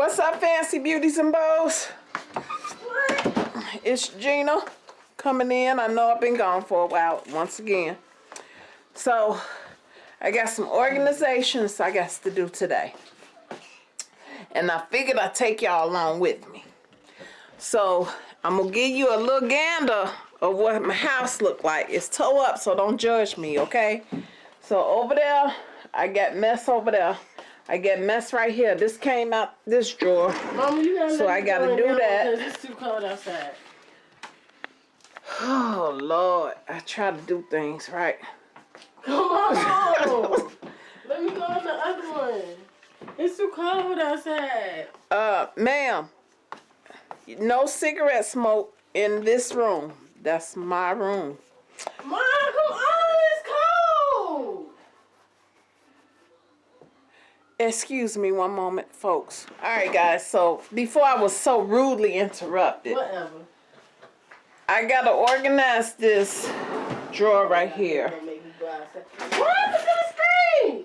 What's up, fancy beauties and bows? What? It's Gina coming in. I know I've been gone for a while once again. So, I got some organizations I got to do today. And I figured I'd take y'all along with me. So, I'm going to give you a little gander of what my house look like. It's toe up, so don't judge me, okay? So, over there, I got mess over there. I get mess right here. This came out this drawer. Mama, you gotta so I gotta do that. It's too cold outside. Oh Lord, I try to do things right. Come on. Let me go on the other one. It's too cold outside. Uh, ma'am, no cigarette smoke in this room. That's my room. Mom, come on, it's cold. Excuse me one moment, folks. All right, guys. So before I was so rudely interrupted, Whatever. I gotta organize this drawer right here. Don't make me go outside. What to the screen?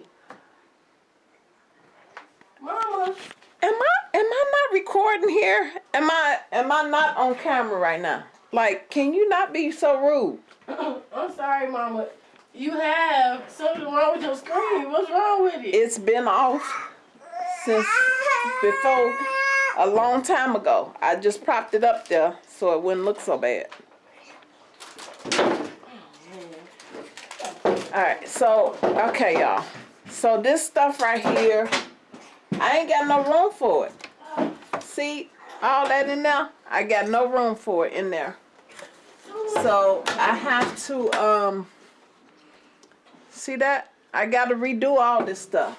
Mama. Am I am I not recording here? Am I am I not on camera right now? Like, can you not be so rude? I'm sorry, Mama. You have something with your screen. What's wrong with it? It's been off since before a long time ago. I just propped it up there so it wouldn't look so bad. Alright, so, okay, y'all. So this stuff right here, I ain't got no room for it. See all that in there? I got no room for it in there. So I have to, um, see that? I got to redo all this stuff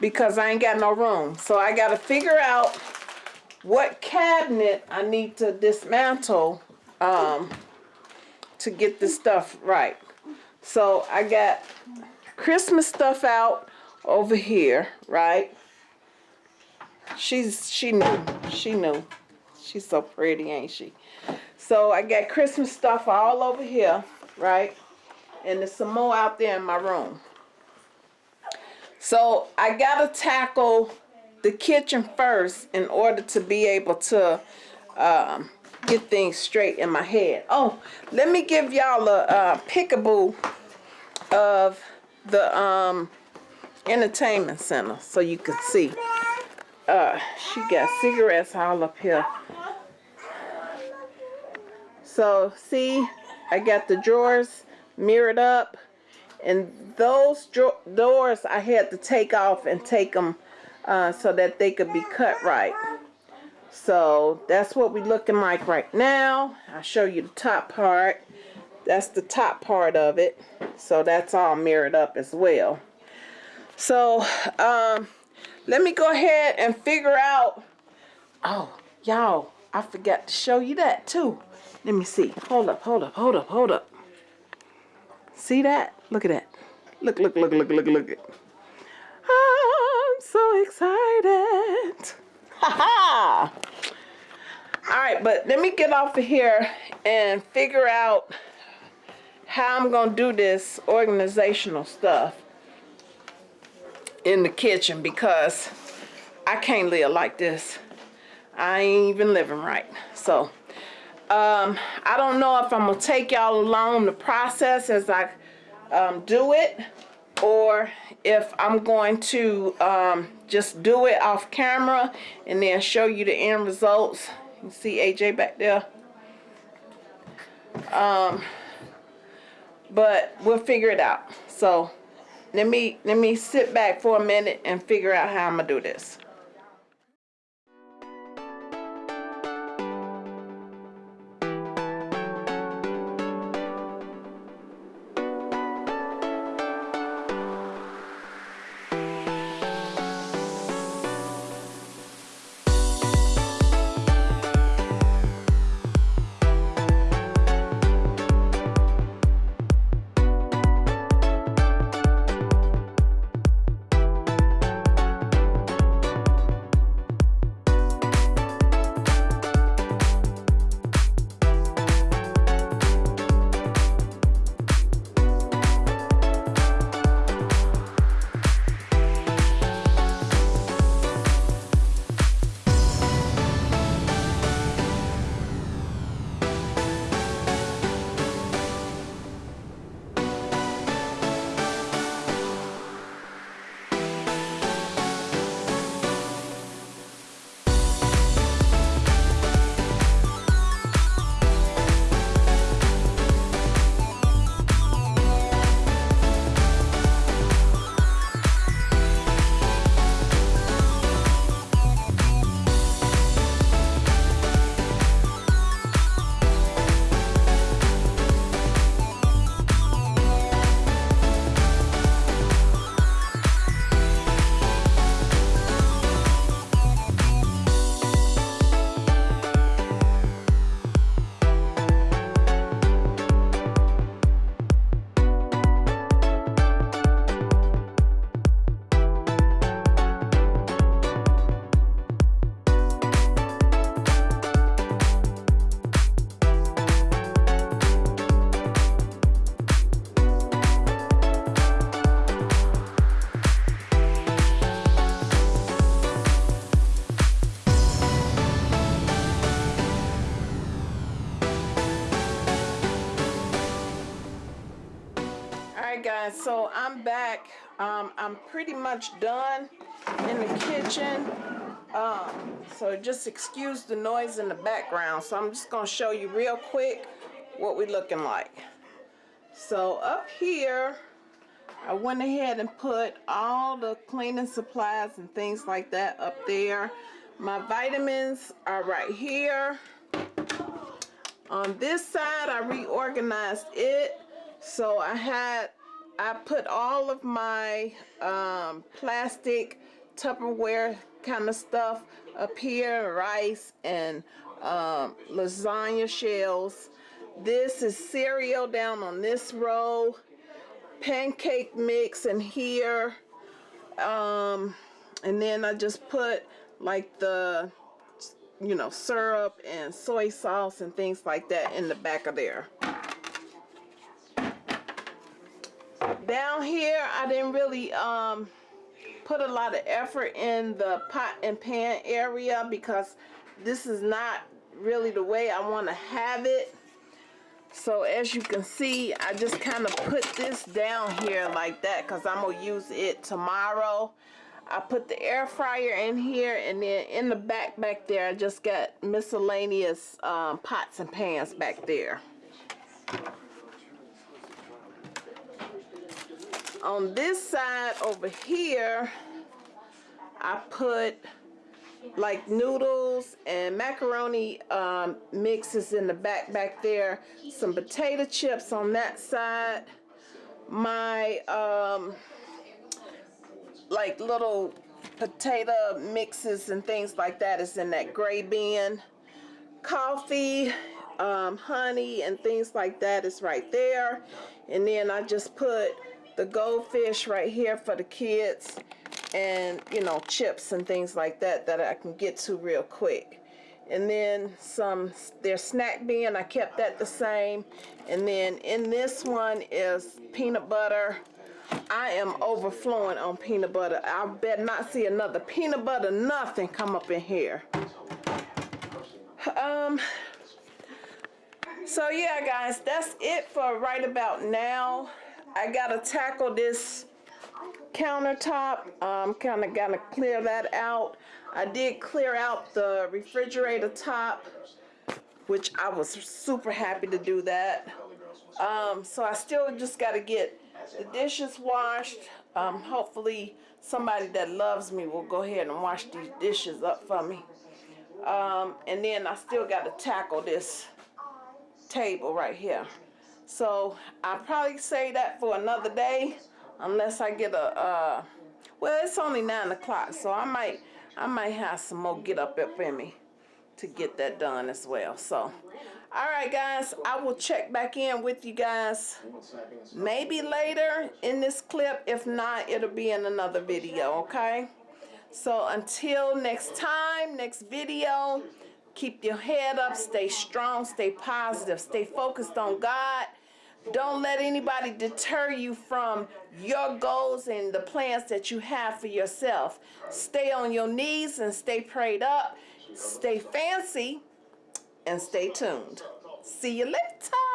because I ain't got no room. So I got to figure out what cabinet I need to dismantle um, to get this stuff right. So I got Christmas stuff out over here, right? She's she knew. She knew. She's so pretty, ain't she? So I got Christmas stuff all over here, right? And there's some more out there in my room. So I gotta tackle the kitchen first in order to be able to um, get things straight in my head. Oh, let me give y'all a, a pickable of the um, entertainment center so you can see. Uh, she got cigarettes all up here. So see, I got the drawers mirrored up and those doors I had to take off and take them uh, so that they could be cut right. So that's what we're looking like right now. I'll show you the top part. That's the top part of it. So that's all mirrored up as well. So um, let me go ahead and figure out. Oh, y'all, I forgot to show you that too. Let me see. Hold up, hold up, hold up, hold up. See that? Look at that. Look, look, look, look, look, look. I'm so excited. Ha ha! All right, but let me get off of here and figure out how I'm going to do this organizational stuff in the kitchen because I can't live like this. I ain't even living right. So, um, I don't know if I'm going to take y'all along the process as I um, do it or if I'm going to um, just do it off camera and then show you the end results. You see AJ back there. Um, but we'll figure it out. So let me let me sit back for a minute and figure out how I'm gonna do this. So I'm back. Um, I'm pretty much done in the kitchen. Um, so just excuse the noise in the background. So I'm just gonna show you real quick what we're looking like. So up here, I went ahead and put all the cleaning supplies and things like that up there. My vitamins are right here. On this side, I reorganized it. So I had, I put all of my um, plastic Tupperware kind of stuff up here, rice and um, lasagna shells. This is cereal down on this row, pancake mix in here, um, and then I just put like the, you know, syrup and soy sauce and things like that in the back of there. Down here, I didn't really um, put a lot of effort in the pot and pan area because this is not really the way I want to have it. So as you can see, I just kind of put this down here like that because I'm to use it tomorrow. I put the air fryer in here and then in the back back there, I just got miscellaneous um, pots and pans back there. On this side over here, I put like noodles and macaroni um, mixes in the back back there some potato chips on that side. My um, like little potato mixes and things like that is in that gray bin. Coffee um, honey and things like that is right there. And then I just put the goldfish right here for the kids and you know chips and things like that that I can get to real quick. And then some their snack bin I kept that the same. And then in this one is peanut butter. I am overflowing on peanut butter. I bet not see another peanut butter nothing come up in here. Um so yeah guys that's it for right about now I gotta tackle this countertop. Um, kind of gotta clear that out. I did clear out the refrigerator top, which I was super happy to do that. Um, so I still just gotta get the dishes washed. Um, hopefully somebody that loves me will go ahead and wash these dishes up for me. Um, and then I still got to tackle this table right here. So I'll probably say that for another day unless I get a, uh, well, it's only nine o'clock, so I might, I might have some more get up up in me to get that done as well. So, all right, guys, I will check back in with you guys maybe later in this clip. If not, it'll be in another video, okay? So until next time, next video, keep your head up, stay strong, stay positive, stay focused on God. Don't let anybody deter you from your goals and the plans that you have for yourself. Stay on your knees and stay prayed up. Stay fancy and stay tuned. See you later.